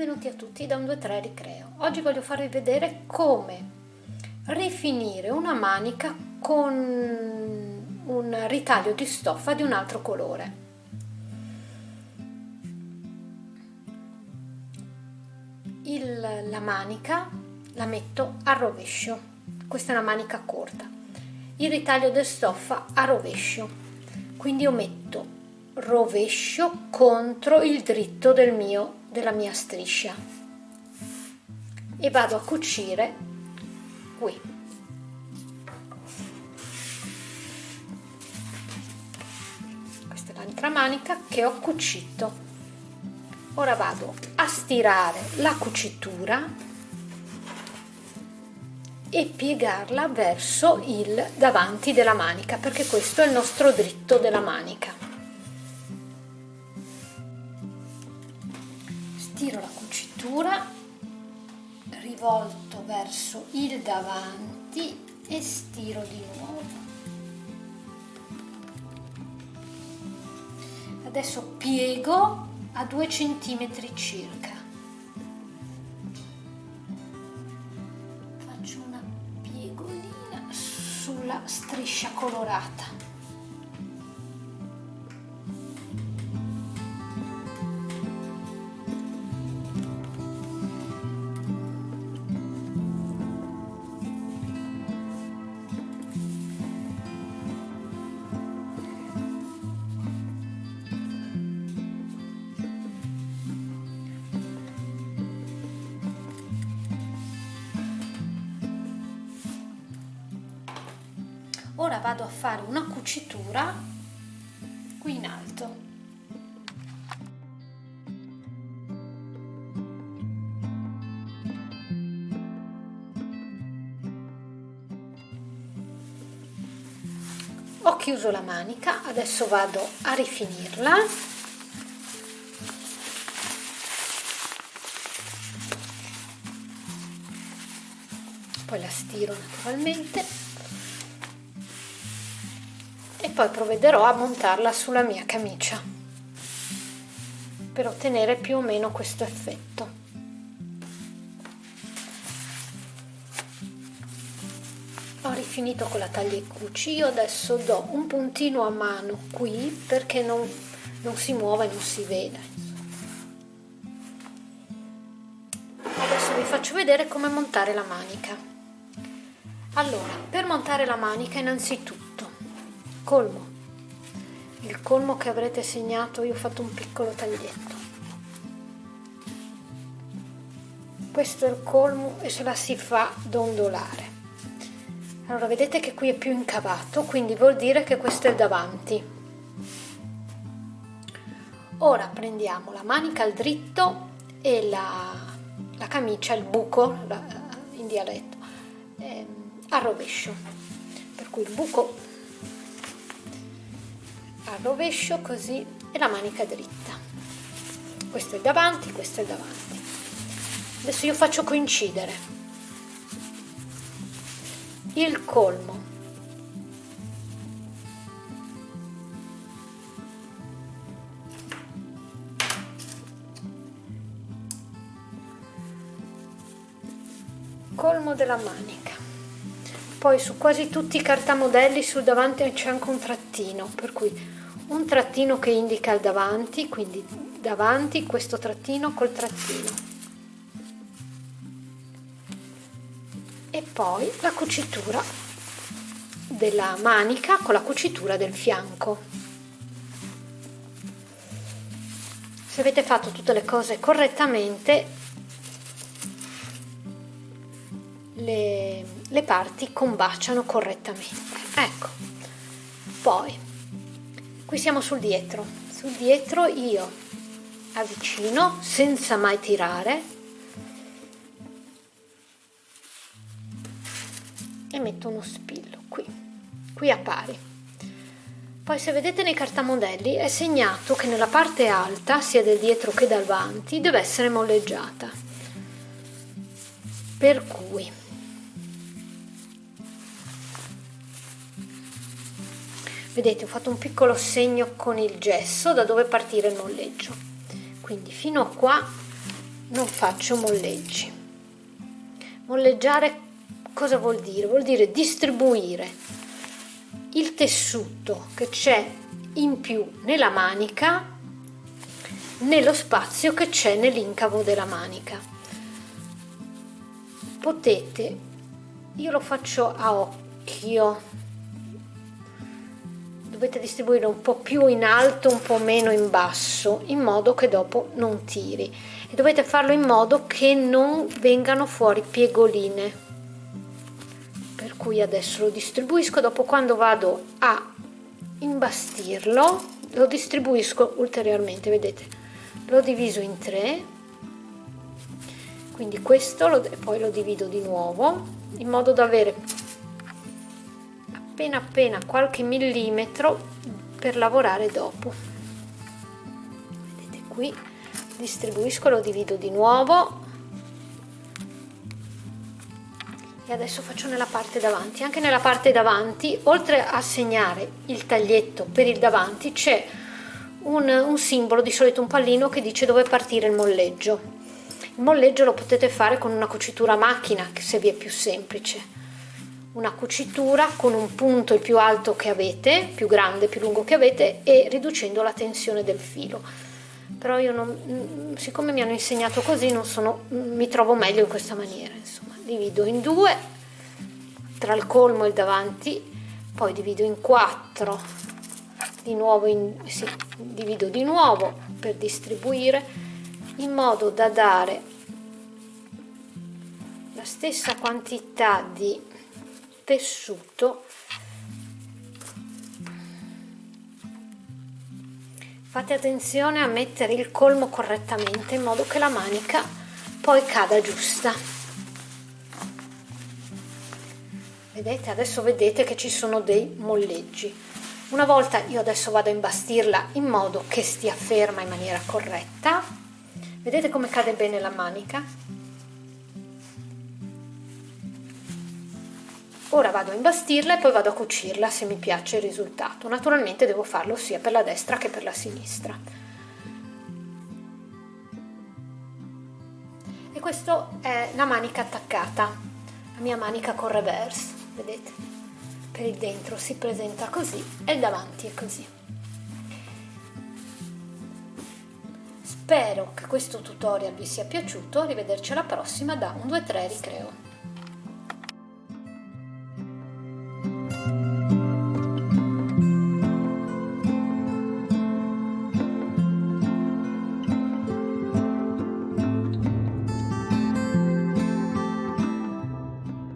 Benvenuti a tutti da un 2-3 Ricreo. Oggi voglio farvi vedere come rifinire una manica con un ritaglio di stoffa di un altro colore. Il, la manica la metto a rovescio, questa è una manica corta. Il ritaglio di stoffa a rovescio, quindi io metto rovescio contro il dritto del mio della mia striscia. E vado a cucire qui. Questa è l'altra manica che ho cucito. Ora vado a stirare la cucitura e piegarla verso il davanti della manica perché questo è il nostro dritto della manica tiro la cucitura rivolto verso il davanti e stiro di nuovo. Adesso piego a 2 centimetri circa. Faccio una piegolina sulla striscia colorata ora vado a fare una cucitura qui in alto. Ho chiuso la manica adesso vado a rifinirla. Poi la stiro naturalmente poi provvederò a montarla sulla mia camicia per ottenere più o meno questo effetto. Ho rifinito con la taglia e cuci io adesso do un puntino a mano qui perché non, non si muova e non si vede. Adesso vi faccio vedere come montare la manica. Allora per montare la manica innanzitutto colmo. Il colmo che avrete segnato io ho fatto un piccolo taglietto. Questo è il colmo e se la si fa dondolare. Allora vedete che qui è più incavato quindi vuol dire che questo è davanti. Ora prendiamo la manica al dritto e la, la camicia il buco la, in dialetto eh, a rovescio. Per cui il buco al rovescio così e la manica dritta. Questo è davanti questo è davanti. Adesso io faccio coincidere. Il colmo. Colmo della manica. Poi su quasi tutti i cartamodelli sul davanti c'è anche un trattino per cui un trattino che indica il davanti, quindi davanti questo trattino col trattino. E poi la cucitura della manica con la cucitura del fianco. Se avete fatto tutte le cose correttamente, le, le parti combaciano correttamente. Ecco, poi qui siamo sul dietro. Sul dietro io avvicino senza mai tirare. E metto uno spillo qui. Qui a pari. Poi se vedete nei cartamodelli è segnato che nella parte alta sia del dietro che davanti deve essere molleggiata. Per cui vedete ho fatto un piccolo segno con il gesso da dove partire il molleggio. Quindi fino a qua non faccio molleggi. Molleggiare cosa vuol dire? vuol dire distribuire il tessuto che c'è in più nella manica nello spazio che c'è nell'incavo della manica. Potete io lo faccio a occhio dovete distribuire un po' più in alto un po' meno in basso in modo che dopo non tiri. E dovete farlo in modo che non vengano fuori piegoline. Per cui adesso lo distribuisco. Dopo quando vado a imbastirlo lo distribuisco ulteriormente vedete? L'ho diviso in tre. Quindi questo lo, poi lo divido di nuovo in modo da avere appena appena qualche millimetro per lavorare dopo. Vedete qui distribuisco lo divido di nuovo. E adesso faccio nella parte davanti. Anche nella parte davanti oltre a segnare il taglietto per il davanti c'è un, un simbolo di solito un pallino che dice dove partire il molleggio. Il molleggio lo potete fare con una cucitura a macchina se vi è più semplice una cucitura con un punto il più alto che avete, più grande, più lungo che avete e riducendo la tensione del filo. Però io non, siccome mi hanno insegnato così, non sono, mi trovo meglio in questa maniera. Insomma, divido in due tra il colmo e il davanti, poi divido in quattro, di nuovo in, sì, divido di nuovo per distribuire in modo da dare la stessa quantità di tessuto. Fate attenzione a mettere il colmo correttamente in modo che la manica poi cada giusta. Vedete adesso vedete che ci sono dei molleggi. Una volta io adesso vado a imbastirla in modo che stia ferma in maniera corretta. Vedete come cade bene la manica Ora vado a imbastirla e poi vado a cucirla se mi piace il risultato. Naturalmente devo farlo sia per la destra che per la sinistra. E questa è la manica attaccata, la mia manica con reverse, vedete? Per il dentro si presenta così e il davanti è così. Spero che questo tutorial vi sia piaciuto, arrivederci alla prossima da 1, 2, 3 Ricreo.